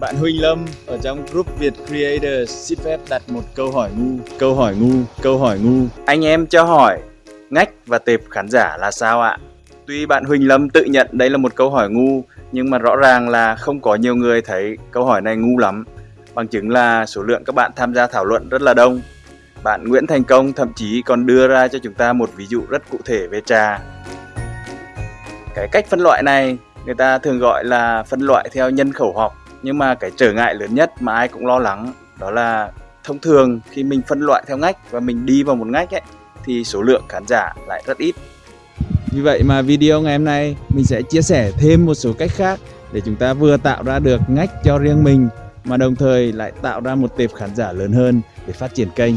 Bạn Huỳnh Lâm ở trong group Việt Creators xin phép đặt một câu hỏi ngu, câu hỏi ngu, câu hỏi ngu. Anh em cho hỏi, ngách và tệp khán giả là sao ạ? Tuy bạn Huỳnh Lâm tự nhận đây là một câu hỏi ngu, nhưng mà rõ ràng là không có nhiều người thấy câu hỏi này ngu lắm. Bằng chứng là số lượng các bạn tham gia thảo luận rất là đông. Bạn Nguyễn Thành Công thậm chí còn đưa ra cho chúng ta một ví dụ rất cụ thể về trà. Cái cách phân loại này người ta thường gọi là phân loại theo nhân khẩu học nhưng mà cái trở ngại lớn nhất mà ai cũng lo lắng đó là thông thường khi mình phân loại theo ngách và mình đi vào một ngách ấy thì số lượng khán giả lại rất ít vì vậy mà video ngày hôm nay mình sẽ chia sẻ thêm một số cách khác để chúng ta vừa tạo ra được ngách cho riêng mình mà đồng thời lại tạo ra một tệp khán giả lớn hơn để phát triển kênh.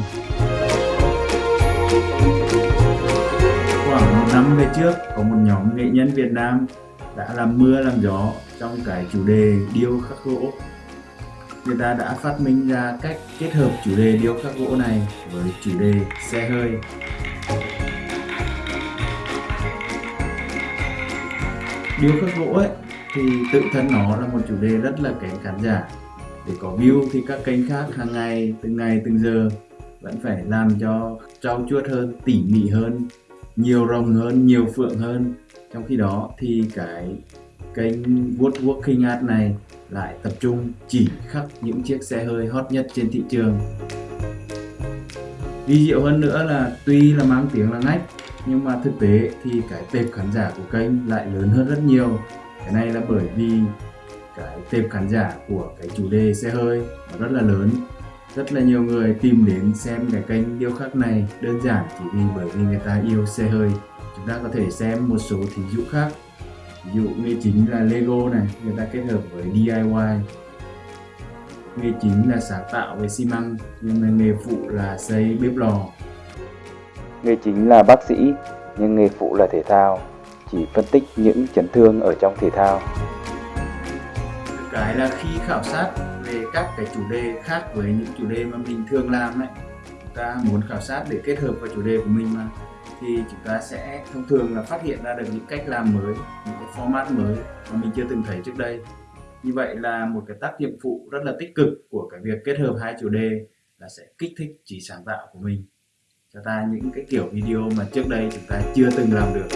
Khoảng một năm về trước có một nhóm nghệ nhân Việt Nam đã làm mưa, làm gió trong cái chủ đề điêu khắc gỗ. Người ta đã phát minh ra cách kết hợp chủ đề điêu khắc gỗ này với chủ đề xe hơi. Điêu khắc gỗ ấy, thì tự thân nó là một chủ đề rất là kén khán giả. Để có view thì các kênh khác hàng ngày, từng ngày, từng giờ vẫn phải làm cho trau chuốt hơn, tỉ mỉ hơn, nhiều rồng hơn, nhiều phượng hơn trong khi đó thì cái kênh Woodworking Art này lại tập trung chỉ khắc những chiếc xe hơi hot nhất trên thị trường. Vi diệu hơn nữa là tuy là mang tiếng là ngách, nhưng mà thực tế thì cái tệp khán giả của kênh lại lớn hơn rất nhiều. Cái này là bởi vì cái tệp khán giả của cái chủ đề xe hơi nó rất là lớn. Rất là nhiều người tìm đến xem cái kênh điêu khắc này đơn giản chỉ vì bởi vì người ta yêu xe hơi chúng ta có thể xem một số thí dụ khác. Ví dụ nghề chính là Lego này người ta kết hợp với DIY nghề chính là sáng tạo về xi măng nhưng mà nghề phụ là xây bếp lò. Nghề chính là bác sĩ nhưng nghề phụ là thể thao. Chỉ phân tích những chấn thương ở trong thể thao. Cái là khi khảo sát về các cái chủ đề khác với những chủ đề mà mình thường làm ấy. Chúng ta muốn khảo sát để kết hợp vào chủ đề của mình mà thì chúng ta sẽ thông thường là phát hiện ra được những cách làm mới, những cái format mới mà mình chưa từng thấy trước đây. Như vậy là một cái tác dụng phụ rất là tích cực của cái việc kết hợp hai chủ đề là sẽ kích thích trí sáng tạo của mình. Cho ta những cái kiểu video mà trước đây chúng ta chưa từng làm được.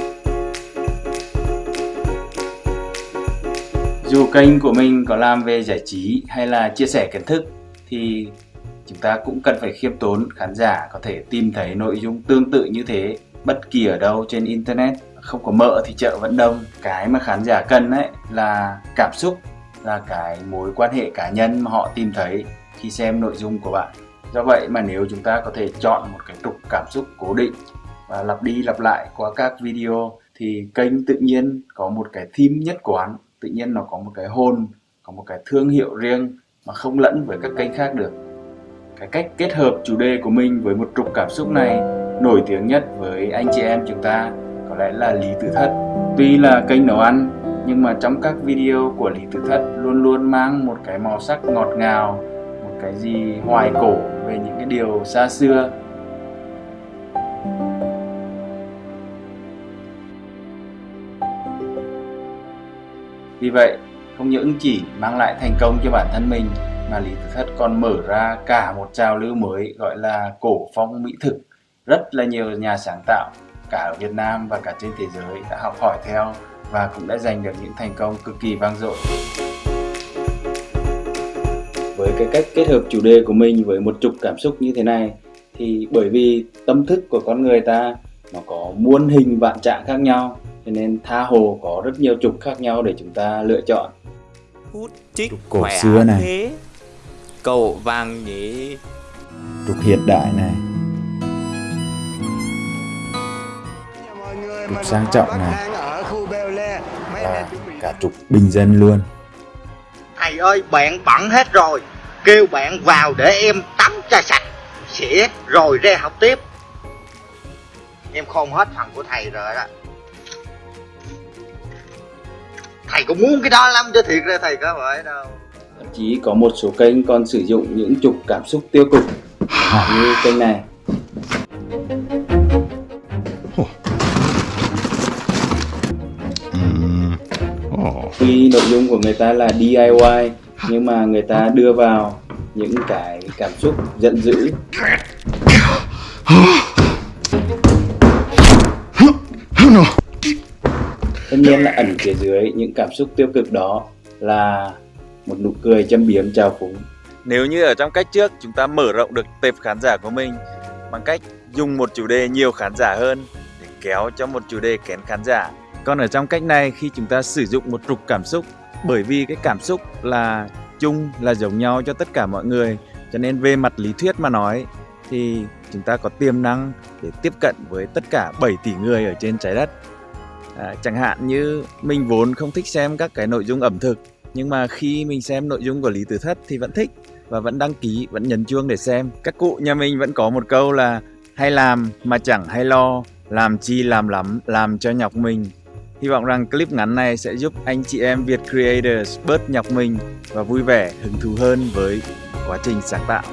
Dù kênh của mình có làm về giải trí hay là chia sẻ kiến thức, thì chúng ta cũng cần phải khiêm tốn, khán giả có thể tìm thấy nội dung tương tự như thế bất kỳ ở đâu trên internet, không có mỡ thì chợ vẫn đông. Cái mà khán giả cần ấy là cảm xúc, là cái mối quan hệ cá nhân mà họ tìm thấy khi xem nội dung của bạn. Do vậy mà nếu chúng ta có thể chọn một cái trục cảm xúc cố định và lặp đi lặp lại qua các video thì kênh tự nhiên có một cái theme nhất quán. Tự nhiên nó có một cái hồn, có một cái thương hiệu riêng mà không lẫn với các kênh khác được. Cái cách kết hợp chủ đề của mình với một trục cảm xúc này nổi tiếng nhất với anh chị em chúng ta có lẽ là Lý Tử Thất. Tuy là kênh nấu ăn nhưng mà trong các video của Lý Tử Thất luôn luôn mang một cái màu sắc ngọt ngào, một cái gì hoài cổ về những cái điều xa xưa. Vì vậy, không những chỉ mang lại thành công cho bản thân mình mà Lý Tử Thất còn mở ra cả một trào lưu mới gọi là cổ phong mỹ thực rất là nhiều nhà sáng tạo cả ở Việt Nam và cả trên thế giới đã học hỏi theo và cũng đã giành được những thành công cực kỳ vang dội. Với cái cách kết hợp chủ đề của mình với một trục cảm xúc như thế này thì bởi vì tâm thức của con người ta nó có muôn hình vạn trạng khác nhau cho nên tha hồ có rất nhiều trục khác nhau để chúng ta lựa chọn. Hút chích trục cổ xưa này, thế. cầu vàng nhỉ, trục hiện đại này, trục sang trọng này. Và cả trục bình dân luôn. Thầy ơi bạn bận hết rồi. Kêu bạn vào để em tắm cho sạch xỉa rồi ra học tiếp. Em khôn hết phần của thầy rồi đó. Thầy cũng muốn cái đó lắm chứ thiệt ra thầy có phải đâu. Chỉ có một số kênh còn sử dụng những trục cảm xúc tiêu cực như kênh này Tuy nội dung của người ta là DIY nhưng mà người ta đưa vào những cái cảm xúc giận dữ tất nhiên là ẩn phía dưới những cảm xúc tiêu cực đó là một nụ cười châm biếm trào phúng Nếu như ở trong cách trước chúng ta mở rộng được tệp khán giả của mình bằng cách dùng một chủ đề nhiều khán giả hơn để kéo cho một chủ đề kén khán giả. Còn ở trong cách này khi chúng ta sử dụng một trục cảm xúc bởi vì cái cảm xúc là chung là giống nhau cho tất cả mọi người cho nên về mặt lý thuyết mà nói thì chúng ta có tiềm năng để tiếp cận với tất cả 7 tỷ người ở trên trái đất. À, chẳng hạn như mình vốn không thích xem các cái nội dung ẩm thực nhưng mà khi mình xem nội dung của Lý Tử Thất thì vẫn thích và vẫn đăng ký, vẫn nhấn chuông để xem. Các cụ nhà mình vẫn có một câu là hay làm mà chẳng hay lo, làm chi làm lắm, làm cho nhọc mình. Hy vọng rằng clip ngắn này sẽ giúp anh chị em Việt Creators bớt nhọc mình và vui vẻ, hứng thú hơn với quá trình sáng tạo.